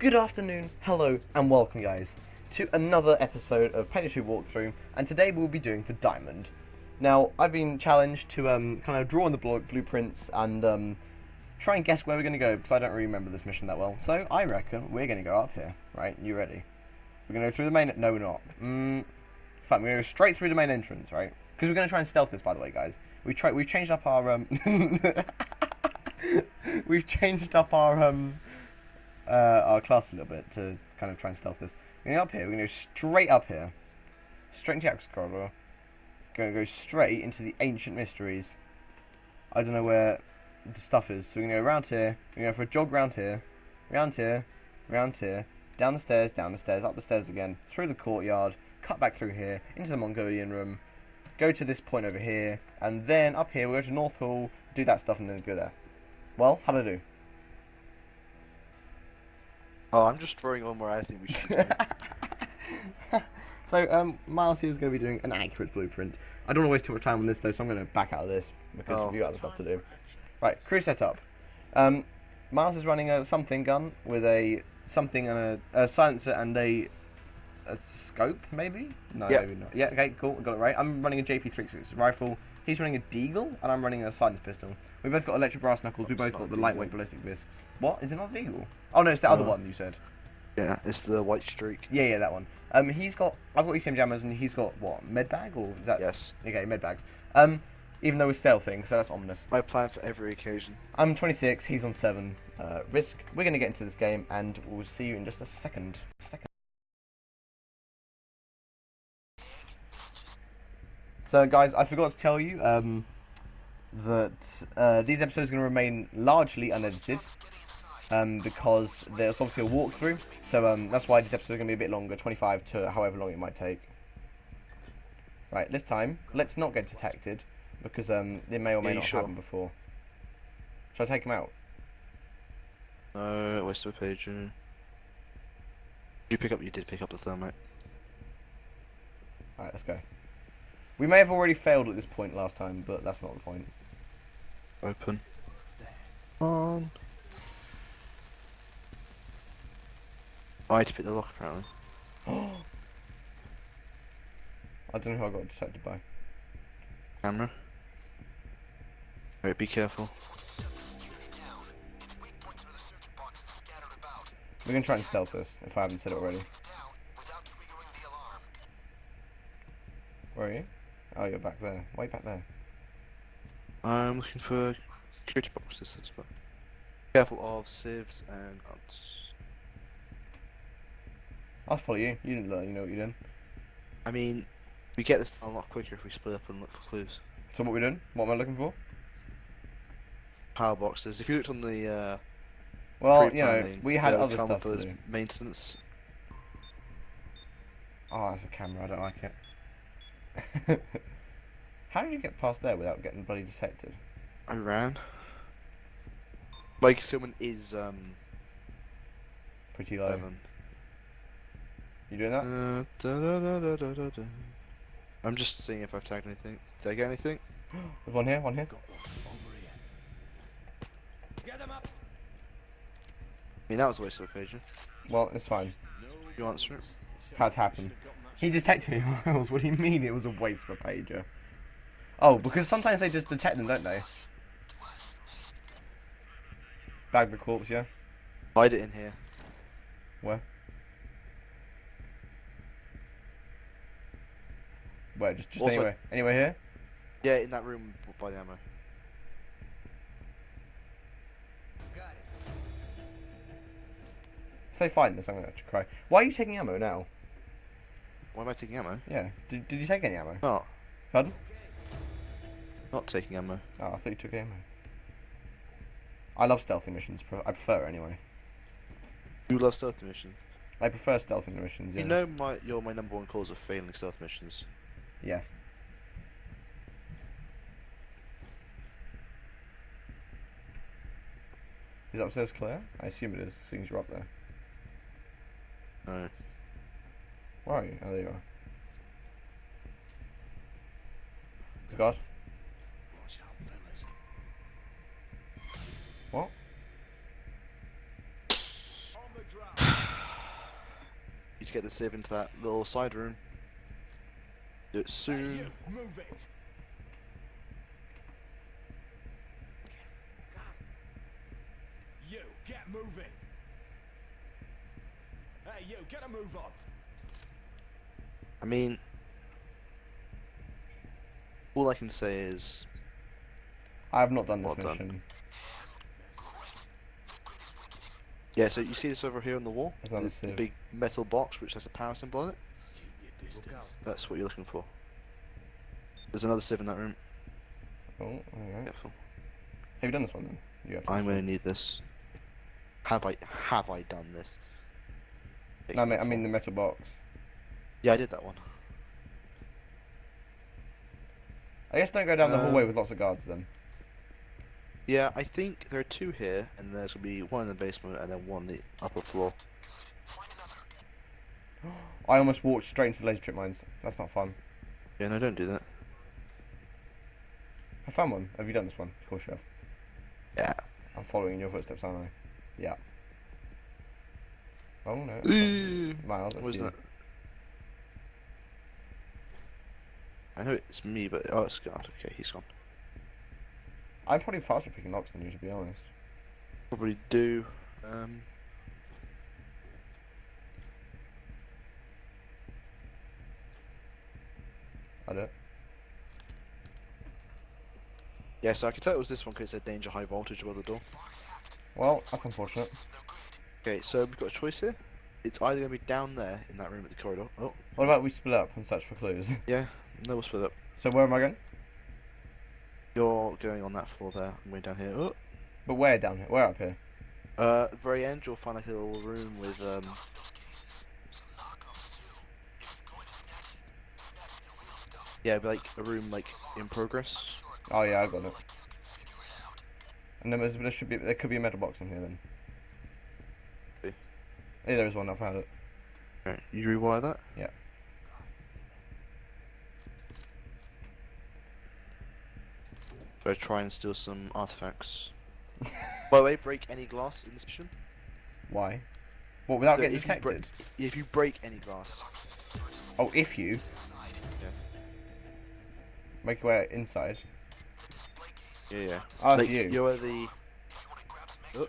Good afternoon, hello, and welcome, guys, to another episode of Payday 2 Walkthrough, and today we'll be doing the Diamond. Now, I've been challenged to um, kind of draw on the blu- blueprints and um, try and guess where we're going to go, because I don't really remember this mission that well. So, I reckon we're going to go up here, right? You ready? We're going to go through the main... No, we're not. Mm, in fact, we're going to go straight through the main entrance, right? Because we're going to try and stealth this, by the way, guys. We try, we've changed up our... Um, we've changed up our... Um, uh, our class a little bit to kind of try and stealth this. We're going up here. We're going to go straight up here. Straight into the access corridor. Going to go straight into the ancient mysteries. I don't know where the stuff is. So we're going to go around here. We're going to go for a jog round here. Round here. Round here. Down the stairs. Down the stairs. Up the stairs again. Through the courtyard. Cut back through here. Into the Mongolian room. Go to this point over here. And then up here we'll go to North Hall. Do that stuff and then go there. Well, how'd I do? Oh, I'm just throwing on where I think we should going. so, um, Miles here is going to be doing an accurate blueprint. I don't want to waste too much time on this though, so I'm going to back out of this because Oh. we got other stuff to do. Right, crew setup. Um, Miles is running a something gun with a something and a, a silencer and a a scope, maybe? No, Yep. maybe not. Yeah, okay, cool, got it right. I'm running a JP36 rifle. He's running a Deagle, and I'm running a silenced pistol. We both got electric brass knuckles. We both got the lightweight ballistic discs. What? Is it not Deagle? Oh no, it's the other one you said. yeah, it's the white streak. Yeah, yeah, that one. Um, he's got. I've got ECM jammers, and he's got what? Med bag or is that? Yes. Okay, med bags. Um, even though we're stealthing, so that's ominous. I plan for every occasion. I'm 26. He's on seven. Uh, risk. We're gonna get into this game, and we'll see you in just a second. Second. So, guys, I forgot to tell you um, that uh, these episodes are going to remain largely unedited um, because there's obviously a walkthrough. So um, that's why this episode is going to be a bit longer, 25 to however long it might take. Right, this time, let's not get detected because um, it may or may Yeah, not sure? happen before. Shall I take him out? No, waste of a page. You pick up. You did pick up the thermite. Alright, let's go. We may have already failed at this point last time, but that's not the point. Open. On. Oh, I had to pick the lock apparently. I don't know who I got detected by. Camera. Wait, be careful. We're gonna try and stealth this, if I haven't said it already. Where are you? Oh, you're back there. Way back there. I'm looking for security boxes. That's fine. Careful of civs and odds. I'll follow you. You didn't learn, you know what you're doing. I mean, we get this done a lot quicker if we split up and look for clues. So what we doing? What am I looking for? Power boxes. If you looked on the uh, Well, you know, we had other stuff to as do. Maintenance. Oh, that's a camera. I don't like it. How did you get past there without getting bloody detected? I ran. My concealment is um Pretty low. eleven. You doing that? Uh, da, da, da, da, da, da, da. I'm just seeing if I've tagged anything. Did I get anything? There's one here, one here. I mean, that was a waste of a page. Well, it's fine. You answer it. How'd happen? He detected me, Miles. What do you mean it was a waste of a pager? Oh, because sometimes they just detect them, don't they? Bag the corpse, yeah? Hide it in here. Where? Where? Just, just Also- anywhere? Anywhere here? Yeah, in that room by the ammo. If they find this, I'm gonna have to cry. Why are you taking ammo now? Why am I taking ammo? Yeah. Did, did you take any ammo? Not. Pardon? Not taking ammo. Oh, I thought you took ammo. I love stealthy missions. I prefer it anyway. You love stealthy missions. I prefer stealthy missions. Yeah. You know my you're my number one cause of failing stealth missions. Yes. Is that upstairs clear? I assume it is, seeing as you're up there. No. Where are you? Oh, there you are. Scott? What? Need to get the civ into that little side room. Do it Hey, soon. you, move it. You, get moving. Hey, you, get a move on. I mean, all I can say is, I have not done this Well done. mission. yeah. So you see this over here on the wall, Is that the, big metal box which has a power symbol on it. Keep your distance. That's what you're looking for. There's another civ in that room. Oh, alright. Careful. Have you done this one then? You have I'm gonna need this. Have I have I done this? this. No, I mean, I mean the metal box. Yeah, I did that one. I guess don't go down the Uh, hallway with lots of guards then. Yeah, I think there are two here, and there's gonna be one in the basement and then one on the upper floor. I almost walked straight into the laser trip mines. That's not fun. Yeah, no, don't do that. I found one. Have you done this one? Of course you have. Yeah. I'm following in your footsteps, aren't I? Yeah. Oh no. that's Ooh. not- Miles, that's What is you. that? I know it's me, but oh, it's God. Okay, he's gone. I'm probably faster picking locks than you, to be honest. Probably do. Um, I don't. yeah, so I could tell it was this one because it said danger high voltage above the door. Well, that's unfortunate. Okay, so we've got a choice here. It's either going to be down there in that room at the corridor. Oh, What about we split up and search for clues? yeah. No, we'll split up. so where am I going? You're going on that floor there. I'm going down here. Oh, But where down here? Where up here? uh, at the very end, you'll find like a little room with um. Yeah, it'd be like a room like in progress. Oh yeah, I got it. And then there should be there could be a metal box in here then. Yeah, there is one. I found it. Right, you rewire that. Yeah. Go try and steal some artifacts. By the way, break any glass in this mission. Why? What without So getting if you break- detected? If you break any glass, Oh, if you Yeah. make your way inside. yeah, yeah. Oh, like, you. You're the. Oh.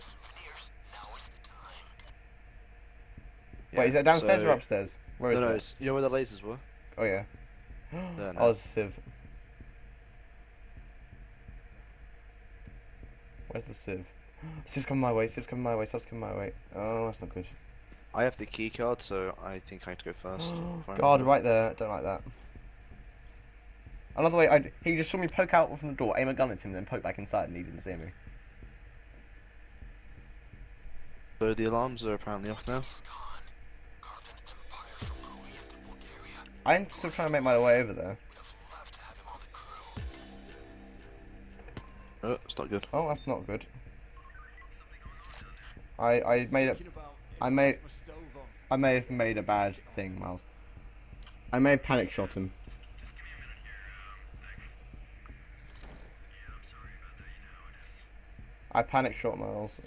Wait, is that downstairs so- or upstairs? Where is no, no, that? you know where the lasers were? Oh yeah. There, no. oh, a civ. Where's the civ? Civ's coming my way. Civ's coming my way. Civ's coming my way. Oh, that's not good. I have the key card, so I think I have to go first. God, right there. Don't like that. Another way, I, he just saw me poke out from the door, aim a gun at him, then poke back inside, and he didn't see me. So the alarms are apparently off now. I'm still trying to make my way over there. Oh, it's not good. Oh, that's not good. I I made it. Thinking about if I may- left my stove on. I may have made a bad thing, Miles. I may have panic shot him. I panic shot Miles.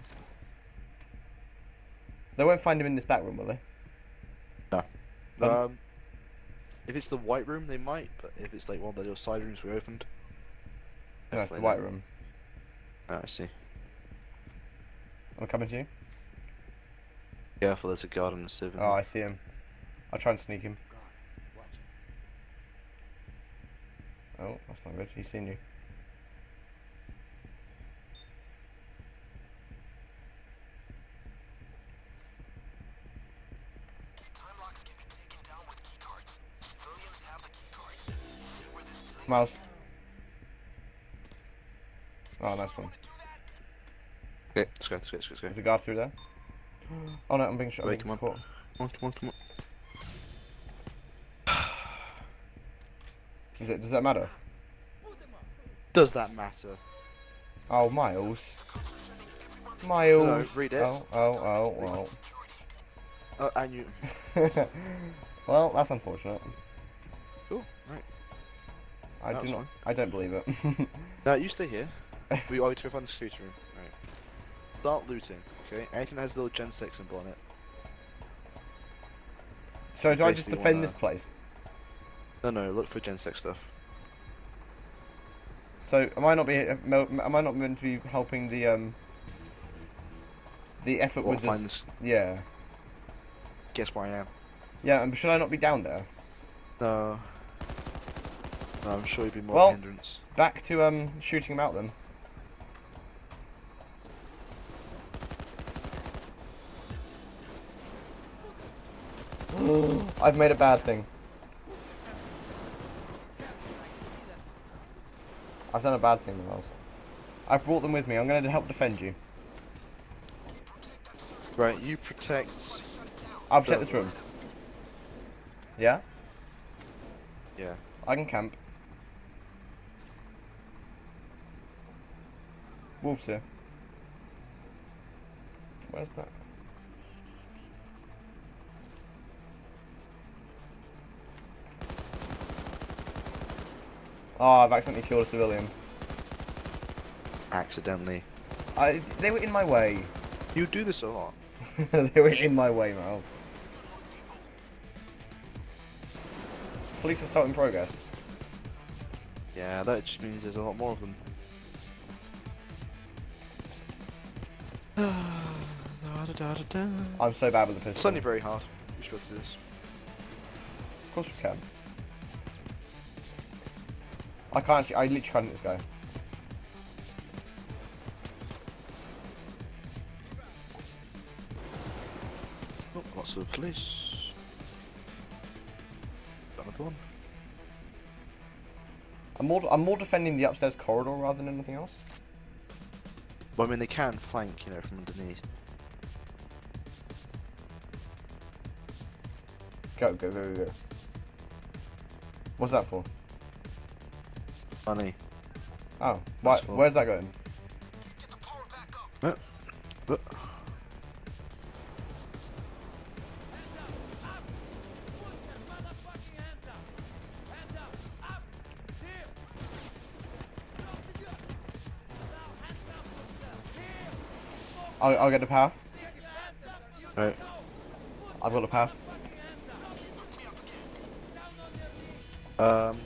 They won't find him in this back room, will they? Um, Um, if it's the white room, they might, but if it's like one of the little side rooms we opened. No, it's the white not. room. Ah, I see. I'm coming to you. Careful, there's a guard on the sieve. in Oh. I see him. I'll try and sneak him. Oh, that's not good. He's seen you. Miles. Oh, nice one. Okay, let's go, let's go, let's go. Let's. Is a guard through there? Mm. Oh no, I'm being shot. Wait, come on. caught. Come on, come on, come on. Is it, does that matter? Does that matter? Oh, Miles. Miles. read it. Oh, oh, oh, well. Oh, and you. well, that's unfortunate. Cool, right. I That do not. fine. I don't believe it. Now, you stay here. we are to find the security room. Right. Start looting, okay? Anything that has a little Gen 6 symbol on it. So do I just defend wanna- this place? No, no, look for Gen 6 stuff. So am I not be am I not meant to be helping the um the effort What, with find this? this... Yeah, Guess where I am. yeah. And should I not be down there? No. No, I'm sure you'd be more Well- hindrance. Back to um shooting them out then. I've made a bad thing. I've done a bad thing, Miles. I brought them with me. I'm going to help defend you. Right, you protect... I'll protect this room. Yeah? Yeah. I can camp. Wolves here. Where's that? Oh, I've accidentally killed a civilian. Accidentally. I, they were in my way. You do this a lot. they were in my way, Miles. Police assault in progress. Yeah, that just means there's a lot more of them. I'm so bad with the pistol. It's only very hard. We should go to this. Of course we can. I can't I literally can't hit this guy. Oh, lots of police. Another one. I'm more, I'm more defending the upstairs corridor rather than anything else. Well, I mean, they can flank, you know, from underneath. Go, go, go, go, go. What's that for? Funny. Oh, why, where's that going? I'll, I'll get the power. right. I've got the power. Um,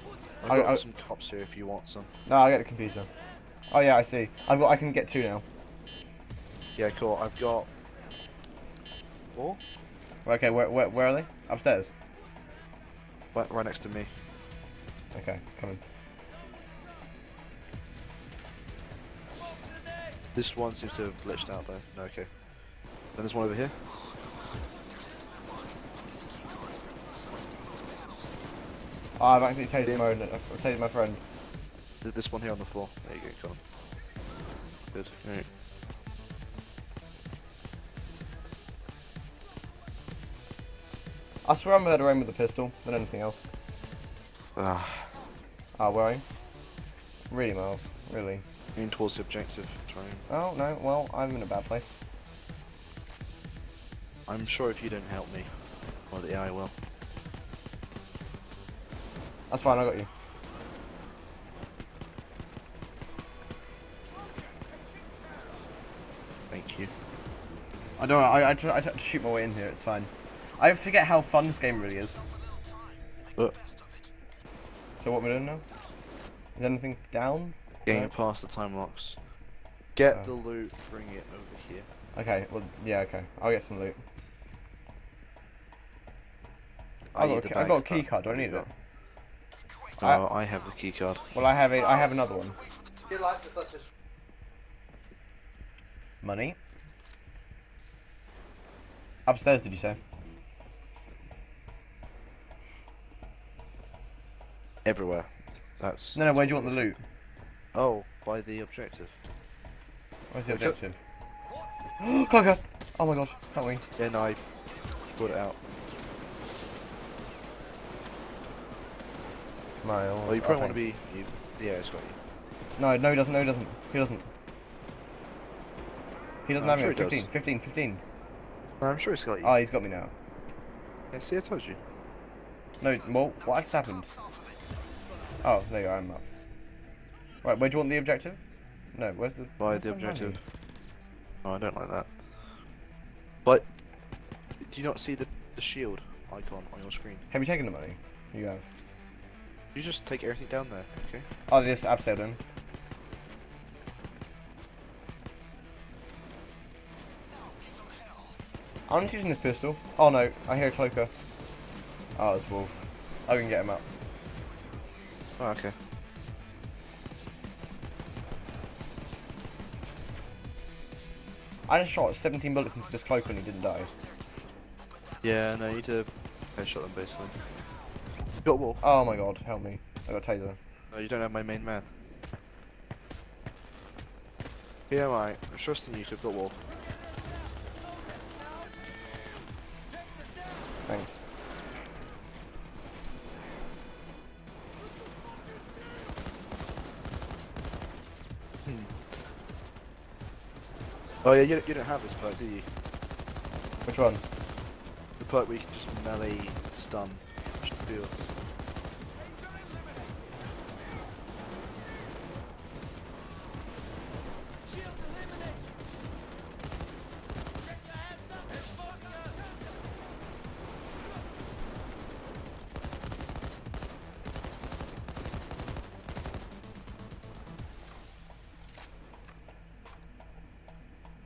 I've I- got I- some cops here if you want some. No, I'll get the computer. Oh yeah, I see. I've got, I can get two now. Yeah, cool. I've got four Okay, where, where, where are they? Upstairs. right, right next to me. Okay, coming. This one seems to have glitched out though. No, okay. Then there's one over here. Oh, I've actually tased my own, I've tased my friend. This one here on the floor. There you go, Colin. Good. Alright. I swear I'm murdering with a pistol than anything else. Ah, Oh, where are you? Really, Miles? Really? aim towards the objective. Oh, no, well, I'm in a bad place. I'm sure if you don't help me, well, the AI will. That's fine, I got you. Thank you. I don't know, I, I, just, I just have to shoot my way in here, it's fine. I forget how fun this game really is. But So what am I doing now? Is anything down? getting No. past the time locks. Get Oh. the loot, bring it over here. Okay, well, yeah, okay. I'll get some loot. I I've got, the a, I've got a key card, do I need it? Got. I- Oh, I have the key card. Well, I have it. I have another one. Money. Upstairs, did you say? Everywhere. That's. No, no. Where do you want the loot? Oh, by the objective. Where's the objective? Cloaker! Oh my god, help me. Yeah, no, I put it out. Miles. Well, you oh, probably want to be. You, yeah, it's got you. No, no, he doesn't. No, he doesn't. He doesn't. He doesn't No, have me. sure he 15, does. 15, 15. No, I'm sure it's got you. Oh, he's got me now. yeah, see, I told you. No, well, what just happened? Oh, there you are, I'm up. Right, where do you want the objective? No, where's the... By where's the objective. Oh, I don't like that. But do you not see the the shield icon on your screen. Have you taken the money? You have. You just take everything down there, okay? Oh, just abseiled in. I'm just using this pistol. Oh no, I hear a cloaker. Oh, it's Wolf. I can get him up. Oh, okay. I just shot 17 bullets into this cloaker and he didn't die. Yeah, no, you need to headshot them basically. Got wall. Oh my god, help me. I got taser. No, you don't have my main man. Yeah, right. I'm trusting you to have got wall. Thanks. Hmm. Oh yeah, you, you don't have this perk, do you? Which one? The perk where you can just melee stun fields.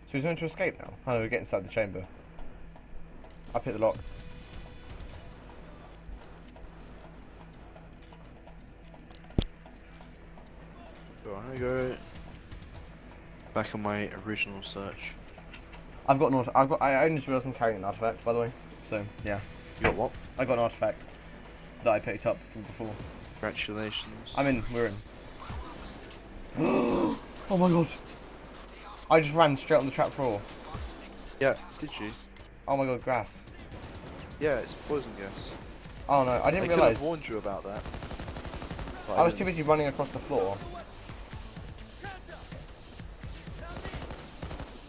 So he's going to escape now? Oh no, we get inside the chamber. Up hit the lock. So I'm gonna go back on my original search. I've got an art- I've got I only just realised I'm carrying an artifact by the way. So yeah. You got what? I got an artifact that I picked up from before. Congratulations. I'm in, we're in. oh my god. I just ran straight on the trap floor. Yeah, did you? Oh my god, grass. Yeah, it's poison gas. Oh no, I I didn't could realise. have warned you about that. but I was too busy running across the floor.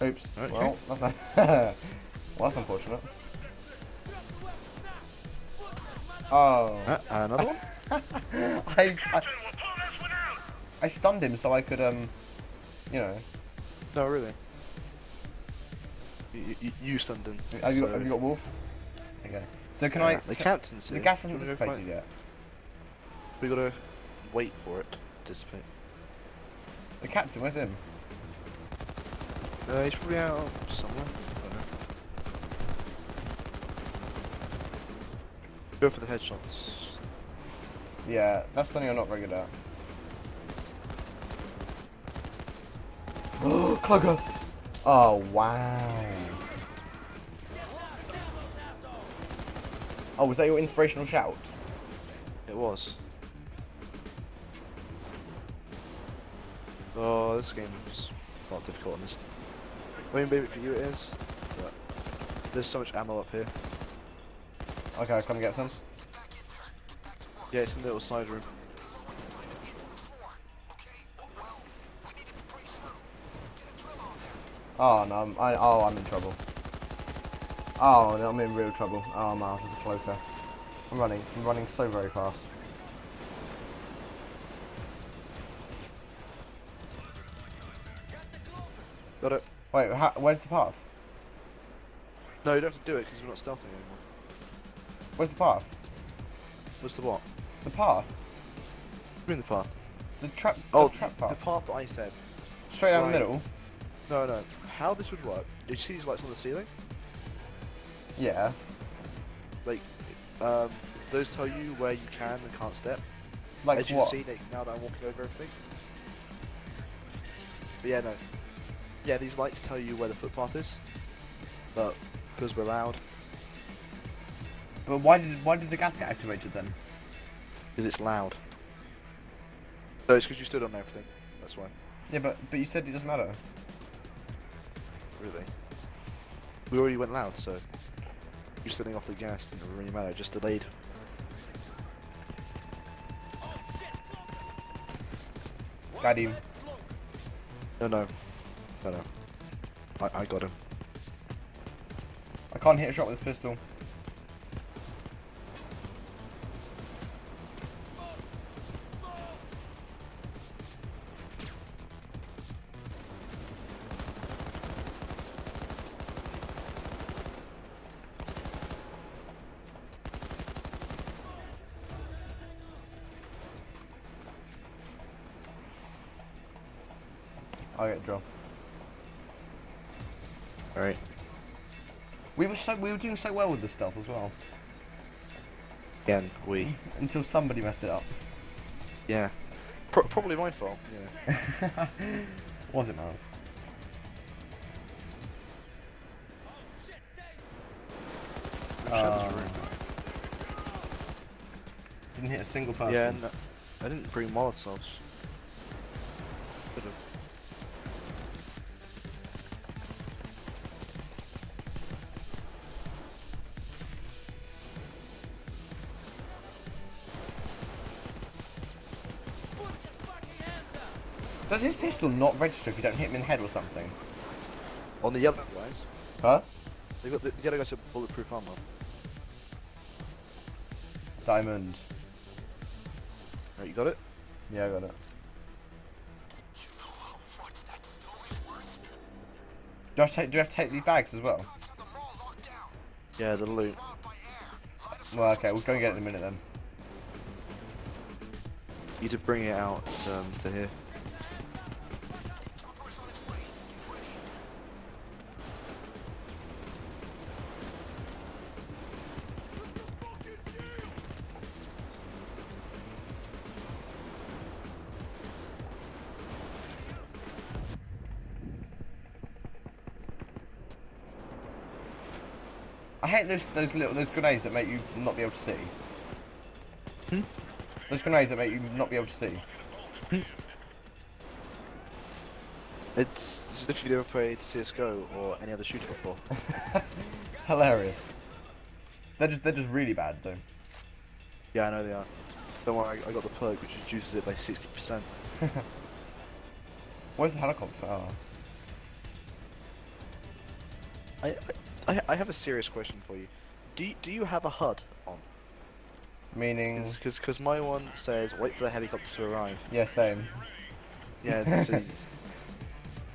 Oops. Okay. Well, that's not well, that's unfortunate. Oh. Uh, another one? I, I I stunned him so I could um, you know. No, really. You, you, you stunned him. Have you, got, have you got wolf? Okay. So can Yeah, I? The captain's The gas hasn't you wanna go dissipated yet. We gotta wait for it to dissipate. The captain, where's him? Uh, he's probably out somewhere. I. Go for the headshots. Yeah, that's something I'm not very good at. Cloaker! Oh, wow. Oh, was that your inspirational shout? It was. Oh, this game's quite difficult on this. I mean, maybe for you it is, but there's so much ammo up here. Okay, come get some. Yeah, it's in the little side room. Oh, no, I'm, I, oh, I'm in trouble. Oh, no, I'm in real trouble. Oh, my house is a cloaker. I'm running. I'm running so very fast. Got it. Wait, how, where's the path? No, you don't have to do it because we're not stealthing anymore. Where's the path? What's the what? The path? Bring the path. The trap, Oh, the trap the path. path that I said. Straight down right. the middle? No, no. How this would work? Did you see these lights on the ceiling? Yeah. Like, um, those tell you where you can and can't step. Like As you what? can see, now that I'm walking over everything. But yeah, no. Yeah, these lights tell you where the footpath is. But because we're loud, But why did why did the gas get activated then? because it's loud. So it's because you stood on everything. That's why. Yeah, but but you said it doesn't matter. Really. We already went loud, so you setting off the gas didn't really matter. Just delayed. Got him. No, no, Better. Uh, I, I got him. I can't hit a shot with this pistol. I get dropped. Alright. We were so we were doing so well with this stuff as well Again, we. until somebody messed it up. Yeah. Pro- probably my fault. Yeah. Was it, Miles? Shadows Uh. Didn't hit a single person. Yeah, no, I didn't bring molotovs. Does his pistol not register if you don't hit him in the head or something? On the yellow guys, Huh? they got the, the yellow guys have bulletproof armor. Diamond. Right, you got it? Yeah, I got it. Do I have to take, do I have to take these bags as well? Yeah, the loot. Well, okay, we'll go and get it in a minute then. You need to bring it out um, to here. I hate those those little those grenades that make you not be able to see. Hmm? Those grenades that make you not be able to see. It's as if you've never played CS:GO or any other shooter before. Hilarious. They're just they're just really bad though. yeah, I know they are. Don't worry, I I got the perk which reduces it by 60%. Where's the helicopter? Oh. I, I, I have a serious question for you. Do you, do you have a HUD on? Meaning Because because my one says wait for the helicopter to arrive. Yeah, same. Yeah.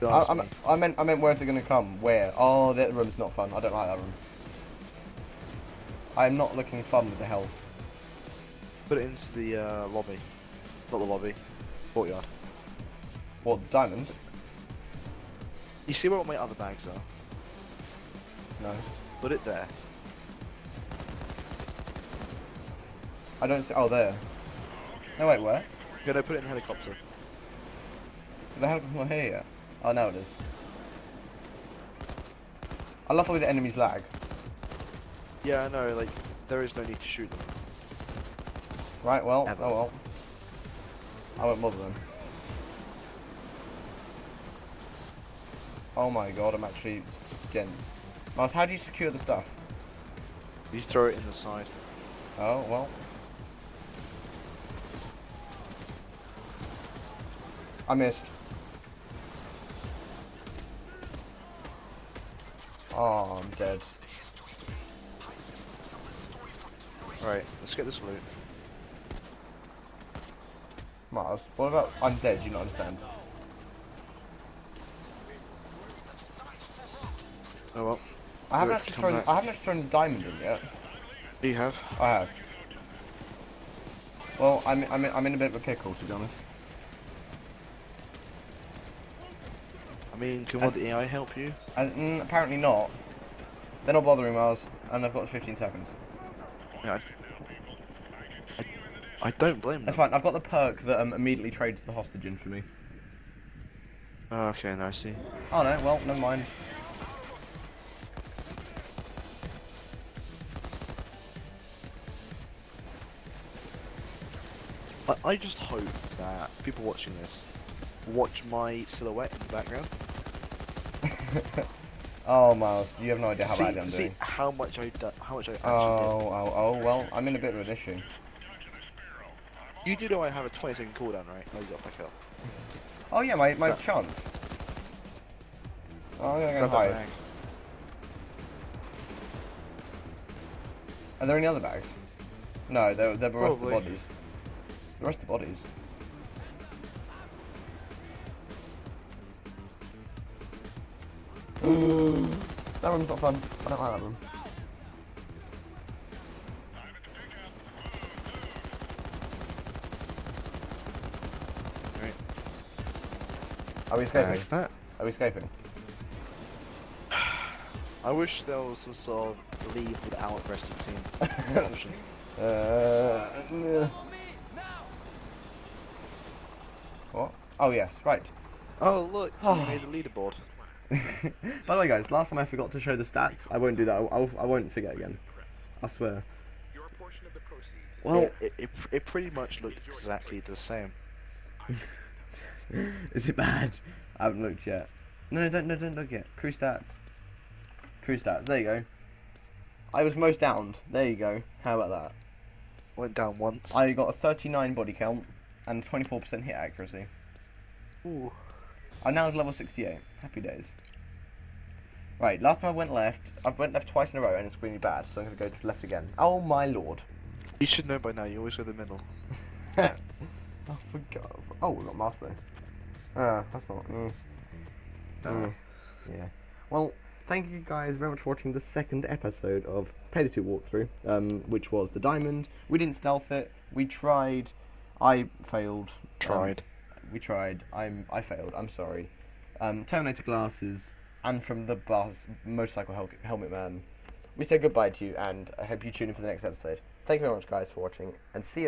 I, I, me. meant- I meant I meant where's it gonna come? Where? Oh that room's not fun. I don't like that room. I'm not looking fun with the health. Put it into the uh, lobby. Not the lobby. Courtyard. What diamond? You see where all my other bags are? No. Put it there. I don't see oh there. No wait, where? Yeah, I put it in the helicopter. The helicopter not here yet. Oh now it is. I love the way the enemies lag. Yeah, I know, like, there is no need to shoot them. Right, well, Ever. oh well. I won't bother them. Oh my god, I'm actually getting... Miles, how do you secure the stuff? You throw it in the side. Oh, well. I missed. Oh, I'm dead. Right, let's get this loot. Mars, what about... I'm dead, you not understand? Oh well. I haven't actually thrown... back. I haven't thrown the diamond in yet. You have? I have. Well, I'm, I'm, in, I'm in a bit of a pickle, to be honest. I mean, can one the AI help you? And, mm, apparently not. They're not bothering Miles, and I've got 15 seconds. Yeah. I, I, I don't blame them. That's fine. I've got the perk that um, immediately trades the hostage in for me. Oh, okay, now I see. Oh no, well, never mind. I, I just hope that people watching this watch my silhouette in the background. Oh, Miles, you have no idea how see, bad I'm see doing. how much I do, how much I actually Oh, oh, oh, well, I'm in a bit of an issue. You do know I have a 20 second cooldown, right? No, you got back up. Oh yeah, my, my That- chance. Oh, I'm gonna go hide. Are there any other bags? No, they're, they're of the bodies. The rest of the bodies. that room's not fun. I don't like that room. Right. Are we escaping? Like. Are we escaping? I wish there was some sort of leave without resting team option. Uh, uh, On me now. what? Oh yes, right. Oh look, you Oh. made the leaderboard. By the way, guys, last time I forgot to show the stats. I won't do that. I'll, I'll, I won't forget again. I swear. Your portion of the proceeds. Well, it, it, it, it pretty much looked exactly the same. is it bad? I haven't looked yet. No, no, don't, no, don't look yet. Crew stats. Crew stats. There you go. I was most downed. There you go. How about that? Went down once. I got a 39 body count and 24% hit accuracy. Ooh. I'm now level 68. Happy days. Right, last time I went left, I went left twice in a row and it's really bad, so I'm going to go to left again. Oh my lord. You should know by now. You always go the middle. oh, for God. Oh, we got master. Ah, that's not. Mm, No. mm, yeah. Well, thank you guys very much for watching the second episode of Payday 2 walkthrough, um, which was the diamond. We didn't stealth it. We tried. I failed. Um, Tried. We tried. I'm. I failed. I'm sorry. Um, Terminator glasses and from the bus motorcycle hel- helmet man. We say goodbye to you, and I hope you tune in for the next episode. Thank you very much, guys, for watching, and see you.